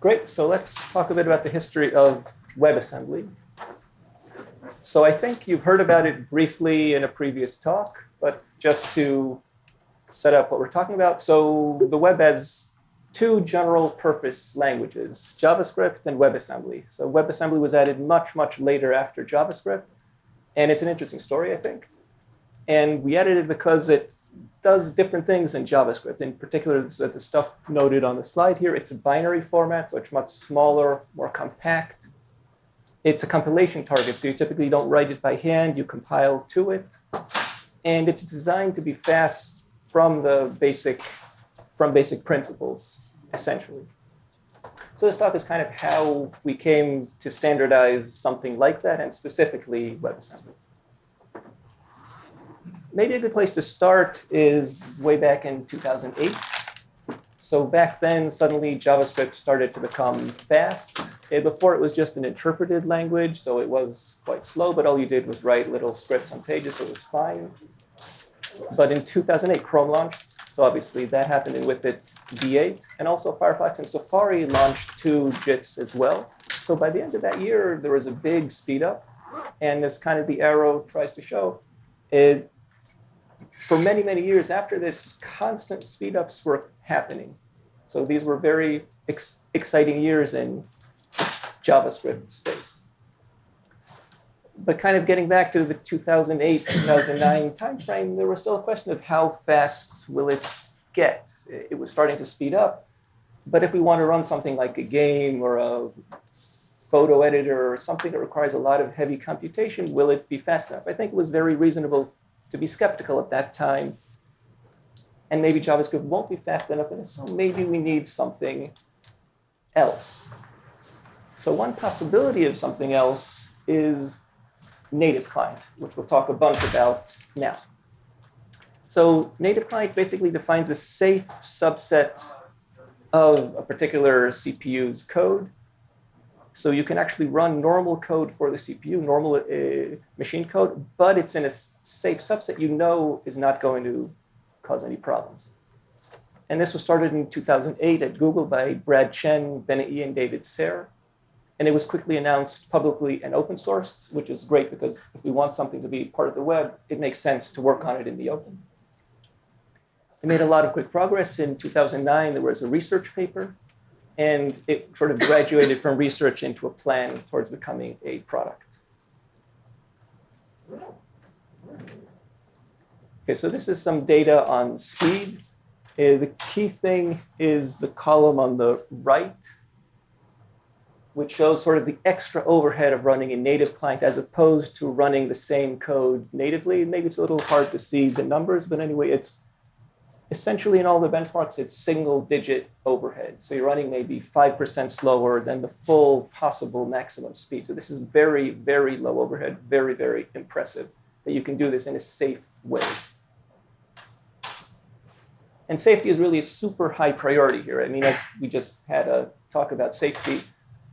Great. So let's talk a bit about the history of WebAssembly. So I think you've heard about it briefly in a previous talk, but just to set up what we're talking about. So the web has two general purpose languages, JavaScript and WebAssembly. So WebAssembly was added much, much later after JavaScript. And it's an interesting story, I think. And we added it because it does different things in JavaScript. In particular, the stuff noted on the slide here, it's a binary format, so it's much smaller, more compact. It's a compilation target, so you typically don't write it by hand, you compile to it. And it's designed to be fast from the basic, from basic principles, essentially. So this talk is kind of how we came to standardize something like that, and specifically WebAssembly maybe a good place to start is way back in 2008. So back then, suddenly JavaScript started to become fast. And before it was just an interpreted language, so it was quite slow, but all you did was write little scripts on pages, so it was fine. But in 2008, Chrome launched, so obviously that happened, and with it, V8, and also Firefox and Safari launched two JITs as well. So by the end of that year, there was a big speed up, and as kind of the arrow tries to show, it for many, many years after this, constant speedups were happening. So these were very ex exciting years in JavaScript space. But kind of getting back to the 2008, 2009 timeframe, there was still a question of how fast will it get? It was starting to speed up. But if we want to run something like a game or a photo editor or something that requires a lot of heavy computation, will it be fast enough? I think it was very reasonable to be skeptical at that time. And maybe JavaScript won't be fast enough, and so maybe we need something else. So one possibility of something else is native client, which we'll talk a bunch about now. So native client basically defines a safe subset of a particular CPU's code so you can actually run normal code for the CPU, normal uh, machine code, but it's in a safe subset you know is not going to cause any problems. And this was started in 2008 at Google by Brad Chen, Yee, and David Sehr. And it was quickly announced publicly and open sourced, which is great because if we want something to be part of the web, it makes sense to work on it in the open. It made a lot of quick progress. In 2009, there was a research paper and it sort of graduated from research into a plan towards becoming a product. Okay, so this is some data on speed. Uh, the key thing is the column on the right, which shows sort of the extra overhead of running a native client as opposed to running the same code natively. Maybe it's a little hard to see the numbers, but anyway, it's essentially in all the benchmarks, it's single digit overhead. So you're running maybe 5% slower than the full possible maximum speed. So this is very, very low overhead, very, very impressive that you can do this in a safe way. And safety is really a super high priority here. I mean, as we just had a talk about safety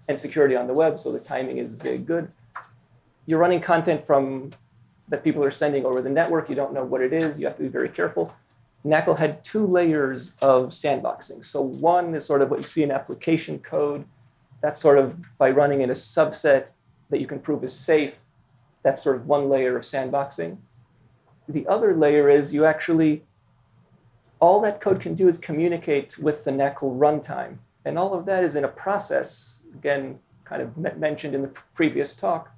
and security on the web, so the timing is good. You're running content from that people are sending over the network. You don't know what it is. You have to be very careful. NACL had two layers of sandboxing. So one is sort of what you see in application code. That's sort of by running in a subset that you can prove is safe. That's sort of one layer of sandboxing. The other layer is you actually, all that code can do is communicate with the NACL runtime. And all of that is in a process, again, kind of mentioned in the previous talk.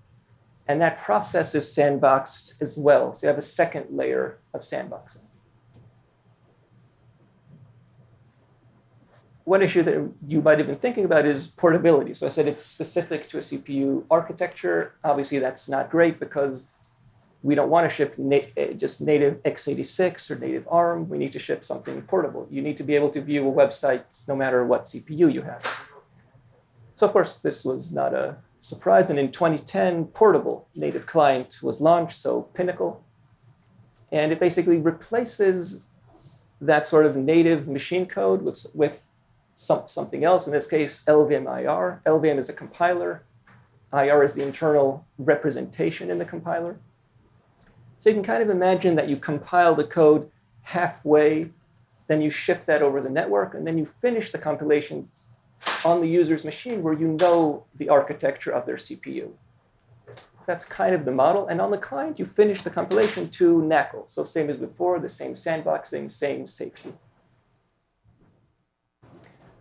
And that process is sandboxed as well. So you have a second layer of sandboxing. One issue that you might have been thinking about is portability. So I said it's specific to a CPU architecture. Obviously, that's not great because we don't want to ship na eh, just native x86 or native ARM. We need to ship something portable. You need to be able to view a website no matter what CPU you have. So of course, this was not a surprise. And in 2010, portable native client was launched, so PNaCl. And it basically replaces that sort of native machine code with, with some, something else, in this case, LLVM IR. LLVM is a compiler. IR is the internal representation in the compiler. So you can kind of imagine that you compile the code halfway, then you ship that over the network, and then you finish the compilation on the user's machine where you know the architecture of their CPU. That's kind of the model. And on the client, you finish the compilation to NACL. So same as before, the same sandboxing, same safety.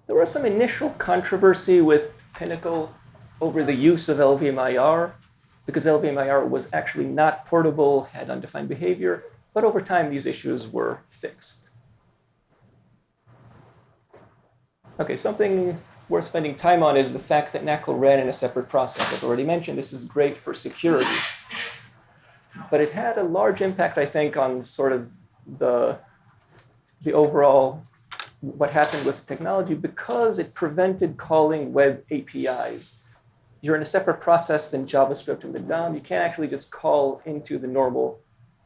There was some initial controversy with PNaCl over the use of LLVM IR because LLVM IR was actually not portable, had undefined behavior, but over time these issues were fixed. Okay, something worth spending time on is the fact that NACL ran in a separate process. As already mentioned, this is great for security. But it had a large impact, I think, on sort of the, the overall what happened with technology because it prevented calling web APIs. You're in a separate process than JavaScript and the DOM. You can't actually just call into the normal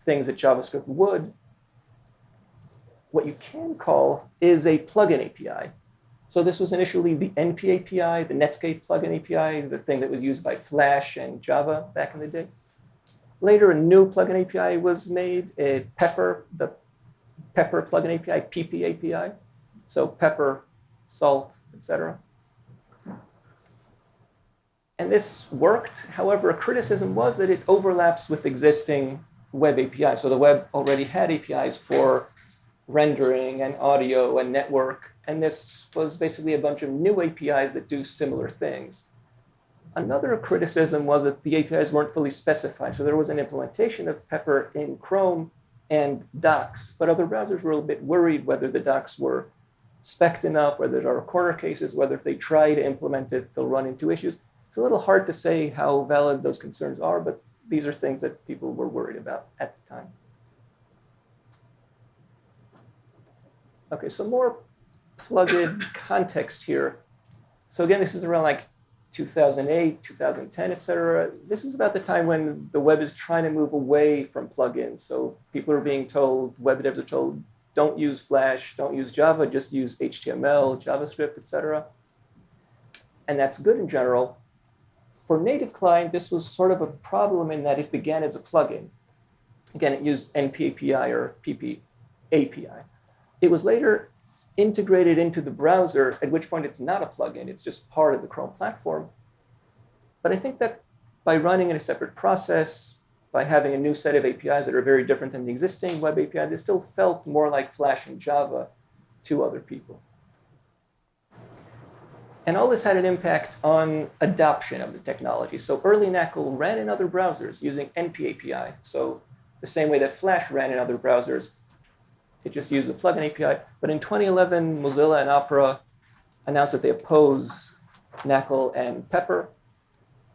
things that JavaScript would. What you can call is a plugin API. So this was initially the NP API, the Netscape plugin API, the thing that was used by Flash and Java back in the day. Later, a new plugin API was made, a Pepper, the Pepper plugin API, PP API. So pepper, salt, etc. And this worked. However, a criticism was that it overlaps with existing web APIs. So the web already had APIs for rendering and audio and network. And this was basically a bunch of new APIs that do similar things. Another criticism was that the APIs weren't fully specified. So there was an implementation of Pepper in Chrome and docs, but other browsers were a little bit worried whether the docs were spec enough, whether there are corner cases, whether if they try to implement it, they'll run into issues. It's a little hard to say how valid those concerns are, but these are things that people were worried about at the time. Okay, so more plugin context here. So again, this is around like 2008, 2010, et cetera. This is about the time when the web is trying to move away from plugins. So people are being told, web devs are told, don't use Flash, don't use Java, just use HTML, JavaScript, etc. And that's good in general. For native client, this was sort of a problem in that it began as a plugin. Again, it used NPAPI or PP API. It was later integrated into the browser, at which point it's not a plugin, it's just part of the Chrome platform. But I think that by running in a separate process, by having a new set of APIs that are very different than the existing web APIs, it still felt more like Flash and Java to other people. And all this had an impact on adoption of the technology. So early NACL ran in other browsers using NPAPI. So the same way that Flash ran in other browsers, it just used the plugin API. But in 2011, Mozilla and Opera announced that they oppose NACL and Pepper.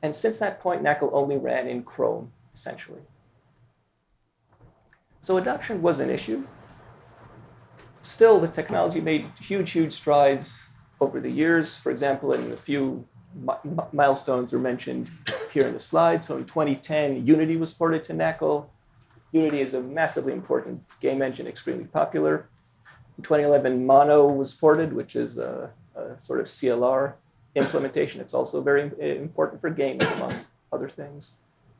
And since that point, NACL only ran in Chrome essentially. So adoption was an issue. Still, the technology made huge, huge strides over the years. For example, in a few milestones are mentioned here in the slide. So in 2010, Unity was ported to NACL. Unity is a massively important game engine, extremely popular. In 2011, Mono was ported, which is a, a sort of CLR implementation. It's also very important for games, among other things.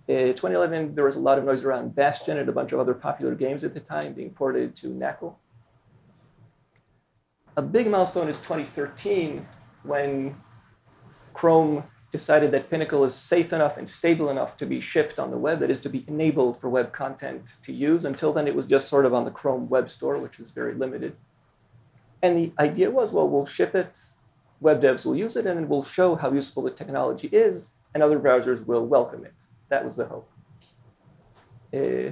Uh, In 2011, there was a lot of noise around Bastion and a bunch of other popular games at the time being ported to NACL. A big milestone is 2013 when Chrome decided that PNaCl is safe enough and stable enough to be shipped on the web, that is to be enabled for web content to use. Until then, it was just sort of on the Chrome web store, which is very limited. And the idea was, well, we'll ship it, web devs will use it, and then we'll show how useful the technology is, and other browsers will welcome it. That was the hope. Uh,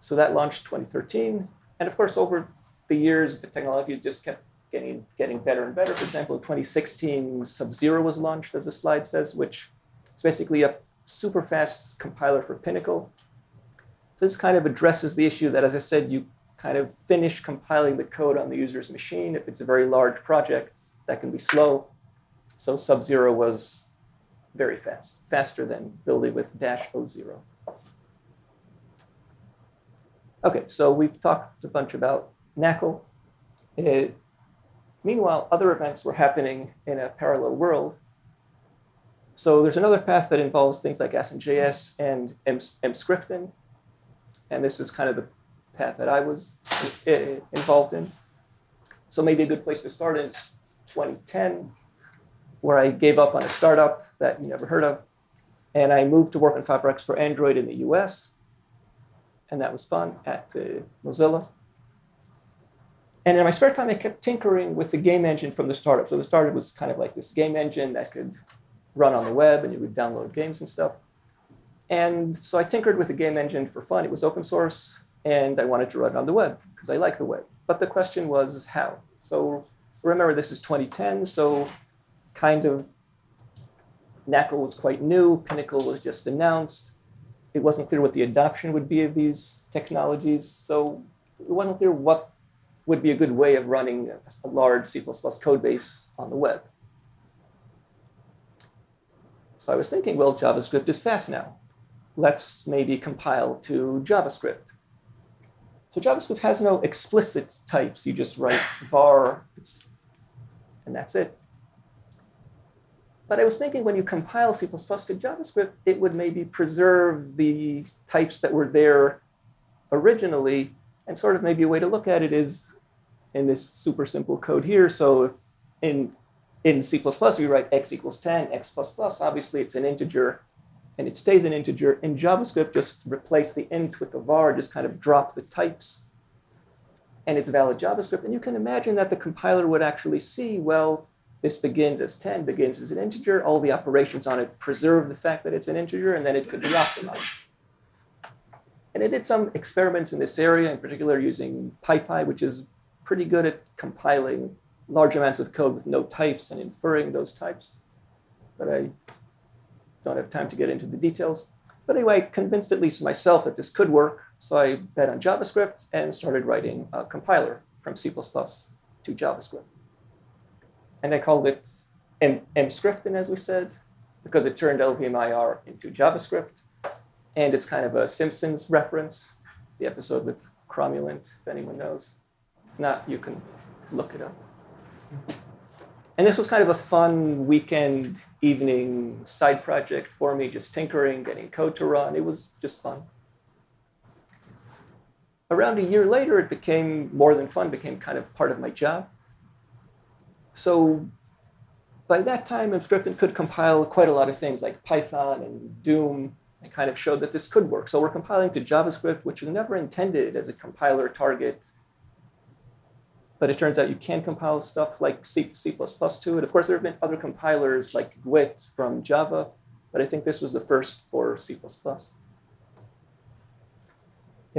so that launched 2013. And of course, over the years, the technology just kept getting, getting better and better. For example, in 2016, Sub-Zero was launched, as the slide says, which is basically a super fast compiler for PNaCl. So this kind of addresses the issue that, as I said, you kind of finish compiling the code on the user's machine. If it's a very large project, that can be slow. So Sub-Zero was very fast, faster than building with dash O0. Okay, so we've talked a bunch about NACL. It, meanwhile, other events were happening in a parallel world. So there's another path that involves things like ASM.js and Emscripten. And this is kind of the path that I was eh, involved in. So maybe a good place to start is 2010 where I gave up on a startup that you never heard of. And I moved to work on Firefox for Android in the US. And that was fun at uh, Mozilla. And in my spare time, I kept tinkering with the game engine from the startup. So the startup was kind of like this game engine that could run on the web and you would download games and stuff. And so I tinkered with the game engine for fun. It was open source, and I wanted to run it on the web because I like the web. But the question was how? So remember, this is 2010, so kind of NaCl was quite new, PNaCl was just announced. It wasn't clear what the adoption would be of these technologies, so it wasn't clear what would be a good way of running a large C++ code base on the web. So I was thinking, well, JavaScript is fast now. Let's maybe compile to JavaScript. So JavaScript has no explicit types. You just write var, and that's it. But I was thinking when you compile C++ to JavaScript, it would maybe preserve the types that were there originally. And sort of maybe a way to look at it is in this super simple code here. So if in, in C++ we write x equals 10, x plus plus, obviously it's an integer and it stays an integer. In JavaScript, just replace the int with a var, just kind of drop the types, and it's valid JavaScript. And you can imagine that the compiler would actually see, well, this begins as 10, begins as an integer. All the operations on it preserve the fact that it's an integer, and then it could be optimized. And it did some experiments in this area, in particular using PyPy, which is pretty good at compiling large amounts of code with no types and inferring those types. But I don't have time to get into the details. But anyway, I convinced at least myself that this could work. So I bet on JavaScript and started writing a compiler from C++ to JavaScript. And I called it M Emscripten, as we said, because it turned LLVM IR into JavaScript. And it's kind of a Simpsons reference, the episode with Cromulent, if anyone knows. If not, you can look it up. And this was kind of a fun weekend evening side project for me, just tinkering, getting code to run. It was just fun. Around a year later, it became more than fun, became kind of part of my job. So by that time, Emscripten could compile quite a lot of things like Python and Doom. I kind of showed that this could work. So we're compiling to JavaScript, which was never intended as a compiler target but it turns out you can compile stuff like C, C++ to it. Of course, there have been other compilers like GWT from Java, but I think this was the first for C++.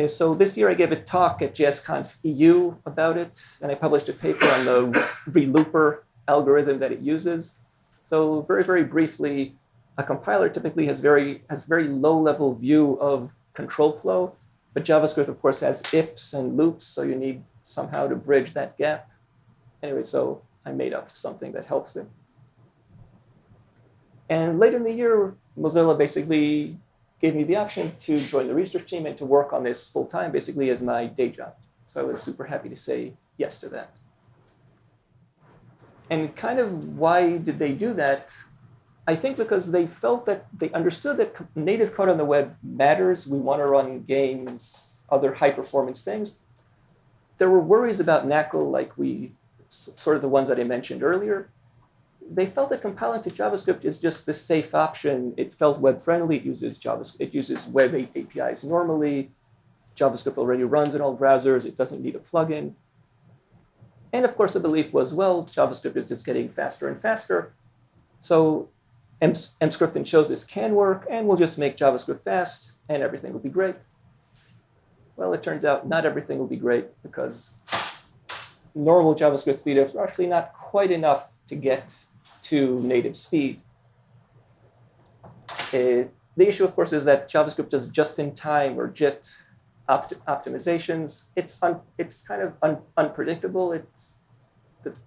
So this year I gave a talk at JSConf EU about it, and I published a paper on the relooper algorithm that it uses. So very, very briefly, a compiler typically has very, has very low level view of control flow, but JavaScript, of course, has ifs and loops, so you need somehow to bridge that gap. Anyway, so I made up something that helps it. And later in the year, Mozilla basically gave me the option to join the research team and to work on this full time, basically as my day job. So I was super happy to say yes to that. And kind of why did they do that? I think because they felt that they understood that native code on the web matters. We want to run games, other high performance things there were worries about NaCl, like we, sort of the ones that I mentioned earlier. They felt that compiling to JavaScript is just the safe option. It felt web friendly. It uses JavaScript. It uses web APIs normally. JavaScript already runs in all browsers. It doesn't need a plugin. And of course, the belief was, well, JavaScript is just getting faster and faster. So Emscripten shows this can work, and we'll just make JavaScript fast, and everything will be great. Well, it turns out not everything will be great because normal JavaScript speed are actually not quite enough to get to native speed. Uh, the issue, of course, is that JavaScript does just-in-time or JIT opt optimizations. It's it's kind of un unpredictable. It's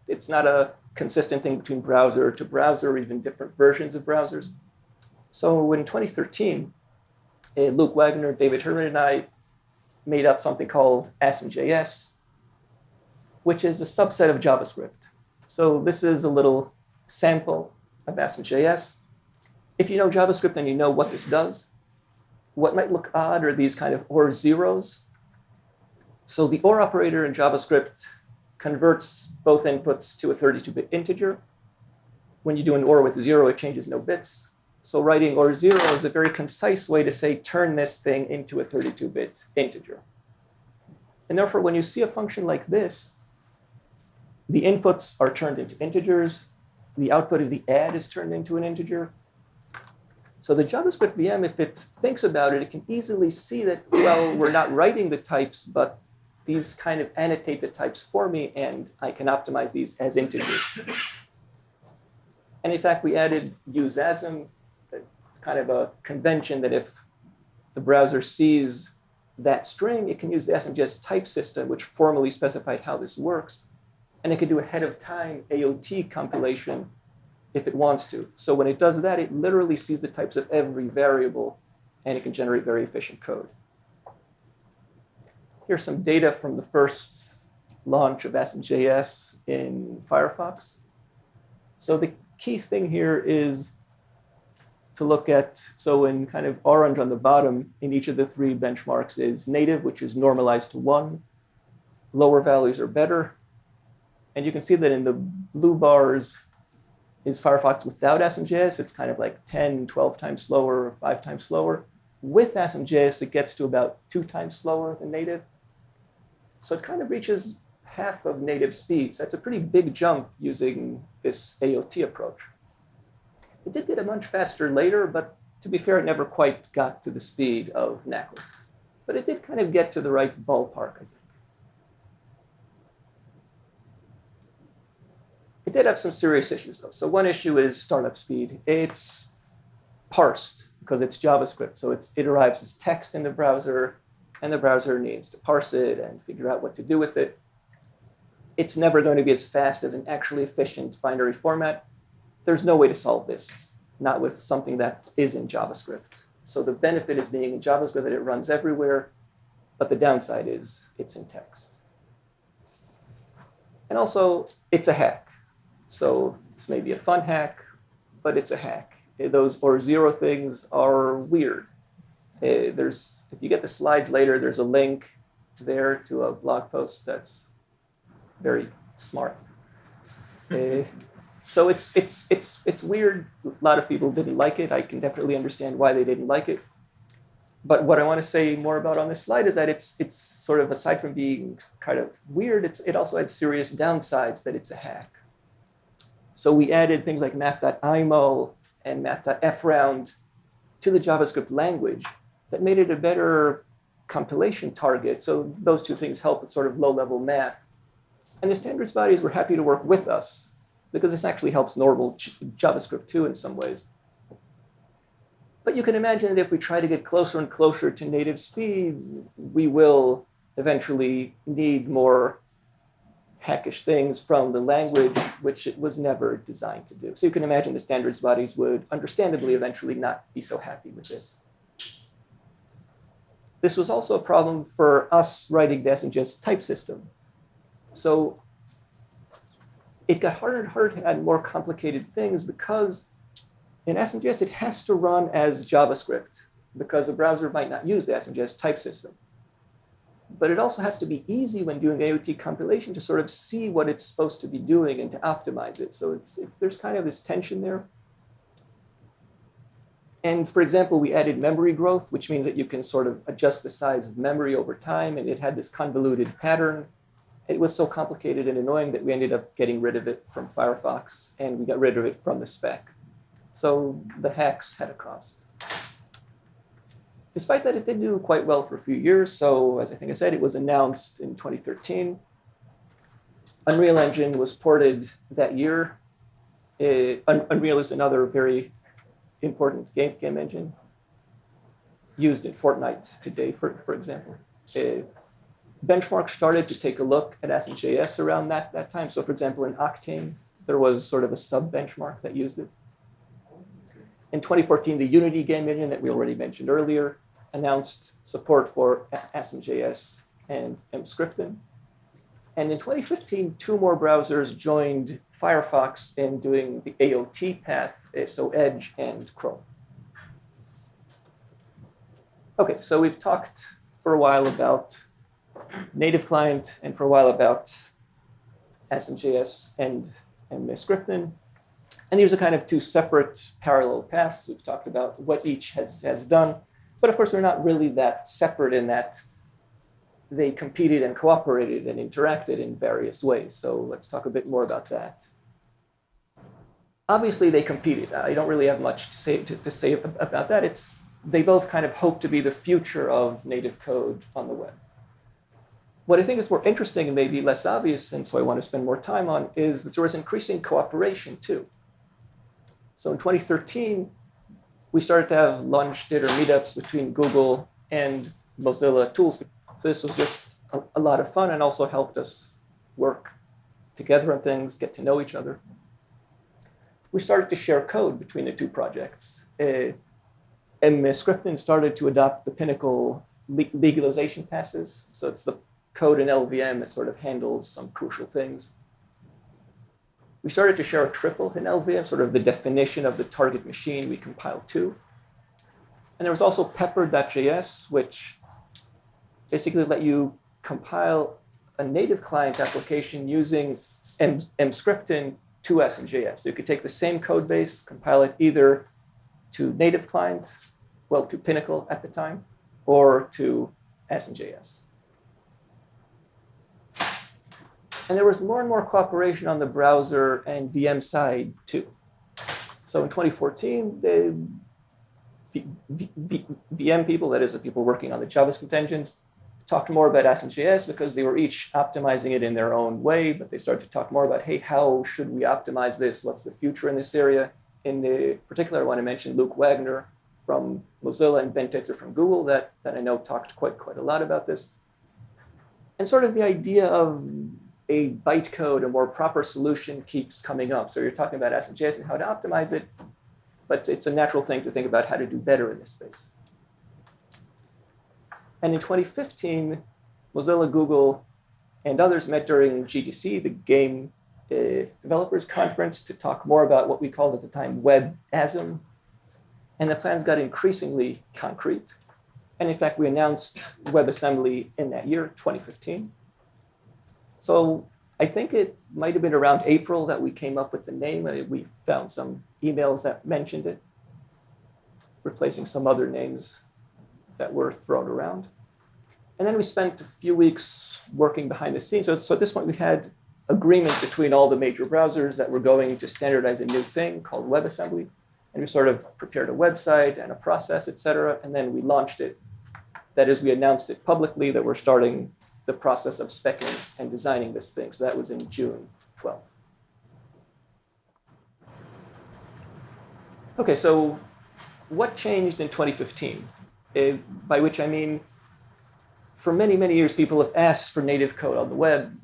it's not a consistent thing between browser to browser or even different versions of browsers. So in 2013, uh, Luke Wagner, David Herman, and I made up something called ASM.js, which is a subset of JavaScript. So this is a little sample of ASM.js. If you know JavaScript, then you know what this does. What might look odd are these kind of OR zeros. So the OR operator in JavaScript converts both inputs to a 32-bit integer. when you do an OR with zero, it changes no bits. So writing OR zero is a very concise way to say turn this thing into a 32-bit integer. And therefore, when you see a function like this, the inputs are turned into integers. The output of the add is turned into an integer. So the JavaScript VM, if it thinks about it, it can easily see that, well, we're not writing the types, but these kind of annotate the types for me, and I can optimize these as integers. And in fact, we added useasm, kind of a convention that if the browser sees that string, it can use the ASM.js type system, which formally specified how this works. And it can do ahead of time AOT compilation if it wants to. So when it does that, it literally sees the types of every variable, and it can generate very efficient code. Here's some data from the first launch of ASM.js in Firefox. So the key thing here is to look at, so in kind of orange on the bottom in each of the three benchmarks is native, which is normalized to one. Lower values are better. And you can see that in the blue bars is Firefox without ASM.js. It's kind of like 10, 12 times slower, or five times slower. With ASM.js, it gets to about two times slower than native. So it kind of reaches half of native speed. So that's a pretty big jump using this AOT approach. It did get a much faster later, but to be fair, it never quite got to the speed of NaCl. But it did kind of get to the right ballpark, I think. It did have some serious issues, though. So one issue is startup speed. It's parsed because it's JavaScript. So it's, it arrives as text in the browser, and the browser needs to parse it and figure out what to do with it. It's never going to be as fast as an actually efficient binary format there's no way to solve this, not with something that is in JavaScript. So the benefit is being in JavaScript that it runs everywhere, but the downside is it's in text. And also, it's a hack. So this may be a fun hack, but it's a hack. Those or zero things are weird. Uh, there's, if you get the slides later, there's a link there to a blog post that's very smart. Uh, so it's it's it's it's weird. A lot of people didn't like it. I can definitely understand why they didn't like it. But what I want to say more about on this slide is that it's it's sort of aside from being kind of weird, it's it also had serious downsides that it's a hack. So we added things like math.imul and math.fround to the JavaScript language that made it a better compilation target. So those two things help with sort of low-level math. And the standards bodies were happy to work with us because this actually helps normal JavaScript too in some ways. But you can imagine that if we try to get closer and closer to native speed, we will eventually need more hackish things from the language, which it was never designed to do. So you can imagine the standards bodies would understandably eventually not be so happy with this. This was also a problem for us writing the ASM.js type system. So it got harder and harder to add more complicated things because in ASM.js, it has to run as JavaScript because the browser might not use the ASM.js type system. But it also has to be easy when doing AOT compilation to sort of see what it's supposed to be doing and to optimize it. So it's, it's, there's kind of this tension there. And for example, we added memory growth, which means that you can sort of adjust the size of memory over time. And it had this convoluted pattern it was so complicated and annoying that we ended up getting rid of it from Firefox, and we got rid of it from the spec. So the hacks had a cost. Despite that, it did do quite well for a few years. So as I think I said, it was announced in 2013. Unreal Engine was ported that year. It, Unreal is another very important game, game engine used in Fortnite today, for, for example. It, benchmarks started to take a look at ASM.js around that, that time. So for example, in Octane, there was sort of a sub-benchmark that used it. In 2014, the Unity game engine that we already mentioned earlier announced support for ASM.js and Emscripten. And in 2015, two more browsers joined Firefox in doing the AOT path, so Edge and Chrome. Okay, so we've talked for a while about native client and for a while about ASM.js and, and. And these are kind of two separate parallel paths. We've talked about what each has, has done. But of course, they're not really that separate in that they competed and cooperated and interacted in various ways. So let's talk a bit more about that. Obviously, they competed. I don't really have much to say, to, to say about that. It's, they both kind of hope to be the future of native code on the web. What I think is more interesting and maybe less obvious, and so I want to spend more time on, is that there was increasing cooperation too. So in 2013, we started to have lunch, dinner meetups between Google and Mozilla tools. This was just a, a lot of fun and also helped us work together on things, get to know each other. We started to share code between the two projects. Uh, Emscripten started to adopt the PNaCl legalization passes. So it's the code in LLVM that sort of handles some crucial things. We started to share a triple in LLVM, sort of the definition of the target machine we compiled to. And there was also pepper.js, which basically let you compile a native client application using M Emscripten to JS. So you could take the same code base, compile it either to native clients, well, to PNaCl at the time, or to ASM.js. And there was more and more cooperation on the browser and VM side too. So in 2014, the VM people, that is the people working on the JavaScript engines, talked more about ASM.js because they were each optimizing it in their own way, but they started to talk more about, hey, how should we optimize this? What's the future in this area? In the particular, I want to mention Luke Wagner from Mozilla and Ben Titzer from Google that, that I know talked quite, quite a lot about this. And sort of the idea of a bytecode, a more proper solution keeps coming up. So you're talking about ASM.js and how to optimize it, but it's a natural thing to think about how to do better in this space. And in 2015, Mozilla, Google, and others met during GDC, the Game uh, Developers Conference, to talk more about what we called at the time WebASM. And the plans got increasingly concrete. And in fact, we announced WebAssembly in that year, 2015. So I think it might have been around April that we came up with the name. Uh, we found some emails that mentioned it, replacing some other names that were thrown around. And then we spent a few weeks working behind the scenes. So, so at this point, we had agreement between all the major browsers that we were going to standardize a new thing called WebAssembly. And we sort of prepared a website and a process, et cetera, and then we launched it. That is, we announced it publicly that we're starting the process of specking and designing this thing. So that was in June 12th. Okay, so what changed in 2015? Uh, by which I mean, for many, many years, people have asked for native code on the web.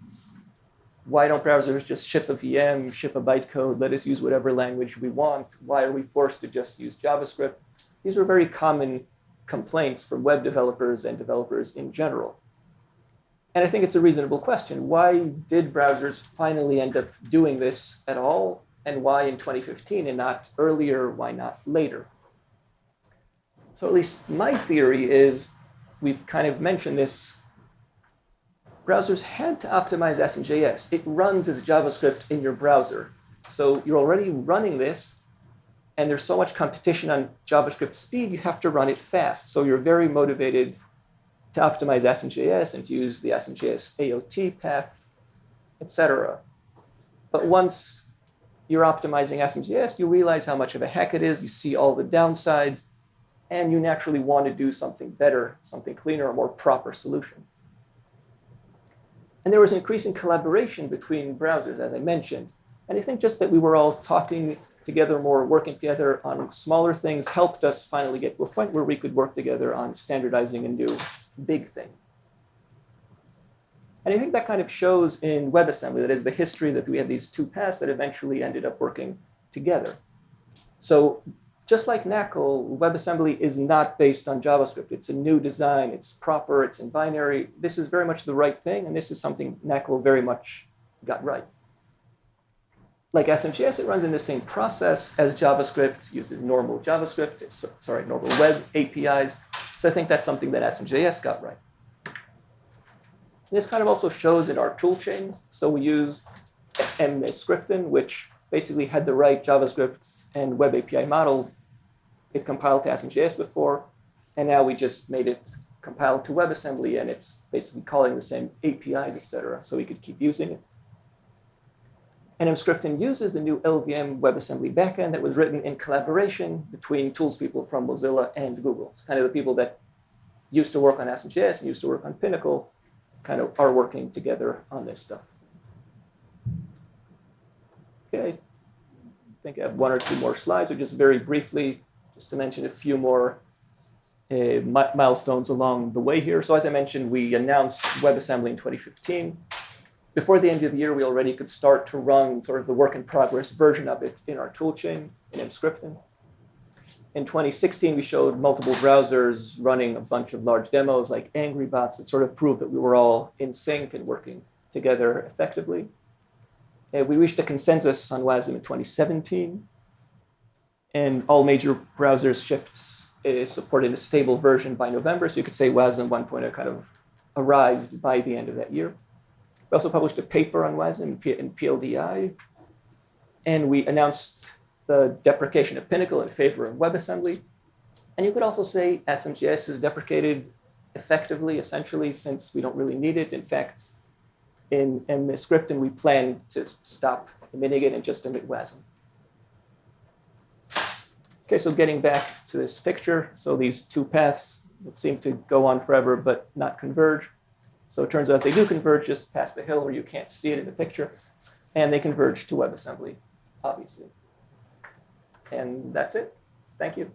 Why don't browsers just ship a VM, ship a bytecode, let us use whatever language we want? Why are we forced to just use JavaScript? These were very common complaints from web developers and developers in general. And I think it's a reasonable question. Why did browsers finally end up doing this at all? And why in 2015 and not earlier? Why not later? So at least my theory is, we've kind of mentioned this, browsers had to optimize ASM.js. It runs as JavaScript in your browser. So you're already running this, and there's so much competition on JavaScript speed, you have to run it fast. So you're very motivated to optimize ASM.js and to use the ASM.js AOT path, etc. But once you're optimizing ASM.js, you realize how much of a heck it is, you see all the downsides, and you naturally want to do something better, something cleaner, a more proper solution. And there was increasing collaboration between browsers, as I mentioned. And I think just that we were all talking together more, working together on smaller things helped us finally get to a point where we could work together on standardizing a new big thing. And I think that kind of shows in WebAssembly, that is the history that we had these two paths that eventually ended up working together. So just like NACL, WebAssembly is not based on JavaScript. It's a new design, it's proper, it's in binary. This is very much the right thing, and this is something NACL very much got right. Like ASM.js, it runs in the same process as JavaScript, uses normal JavaScript, sorry, normal web APIs. So I think that's something that ASM.js got right. This kind of also shows in our toolchain. So we use Emscripten, which basically had the right JavaScript and Web API model. It compiled to ASM.js before, and now we just made it compile to WebAssembly, and it's basically calling the same APIs, etc. So we could keep using it. And Emscripten uses the new LLVM WebAssembly backend that was written in collaboration between tools people from Mozilla and Google. It's kind of the people that used to work on ASM.js and used to work on PNaCl kind of are working together on this stuff. Okay, I think I have one or two more slides, or just very briefly, just to mention a few more uh, milestones along the way here. So as I mentioned, we announced WebAssembly in 2015. Before the end of the year, we already could start to run sort of the work in progress version of it in our toolchain in Emscripten. In 2016, we showed multiple browsers running a bunch of large demos like Angry Bots that sort of proved that we were all in sync and working together effectively. Uh, we reached a consensus on WASM in 2017, and all major browsers shipped uh, supported a stable version by November, so you could say WASM 1.0 kind of arrived by the end of that year. We also published a paper on WASM in PLDI, and we announced the deprecation of PNaCl in favor of WebAssembly. And you could also say ASM.js is deprecated effectively, essentially, since we don't really need it. In fact, in, in the we plan to stop emitting it and just emit WASM. Okay, so getting back to this picture, so these two paths that seem to go on forever but not converge. So it turns out they do converge just past the hill where you can't see it in the picture, and they converge to WebAssembly, obviously. And that's it. Thank you.